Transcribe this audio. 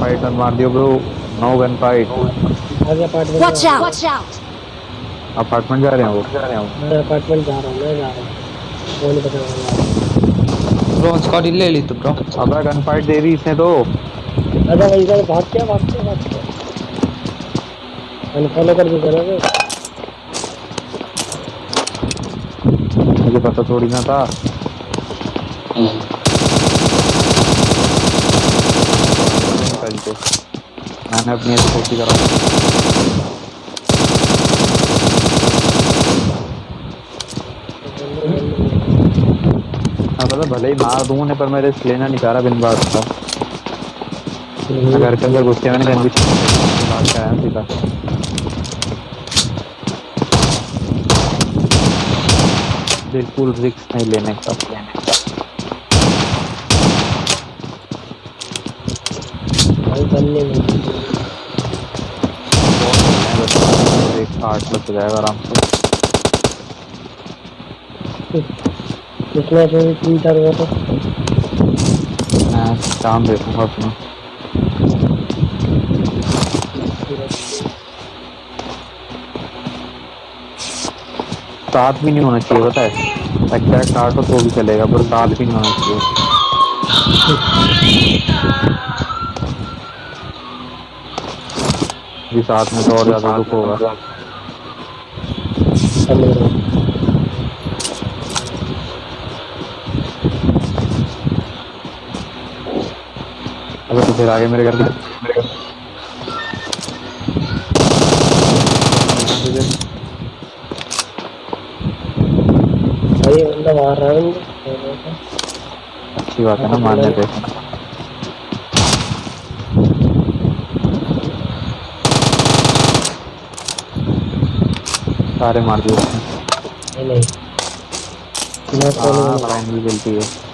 Fight gun मार दियो bro no gun fight Watch out! Watch out! Apartment जा रहे हैं वो। मैं अपार्टमेंट जा रहा हूँ मैं जा रहा हूँ। वो नहीं पता लगा ब्रो स्कॉट ले ली तो ब्रो अबे गन फाइट दे दी इसने तो। अरे भाई इधर भाग क्या भाग क्या भाग क्या अनफॉलो कर दिया ना मुझे पता थोड़ी ना था निकल के मैंने अपनी छोटी करा हाँ पता भले ही मार दूँ ने पर मेरे लेना नहीं चाह रहा बिन बात का। घर के अंदर घुस के मैंने गन भी के सीधा। बिल्कुल रिस्क नहीं लेने का। भाई बनने में। एक आठ लग जाएगा आराम से। इसमें से भी तीन चार हुआ तो। मैं काम देखूँगा अपना। साथ भी नहीं होना चाहिए पता है? एग्जैक्ट आठ हो तो भी चलेगा पर साथ भी नहीं होना चाहिए। भी साथ में तो और ज़्यादा दुख होगा। समझ रहा हूँ। अगर तो फिर आगे मेरे घर के भाई बंदा मार रहा है अच्छी बात है ना मारने पे। सारे मार दिए नहीं नहीं। मैं हाँ नहीं मिलती है।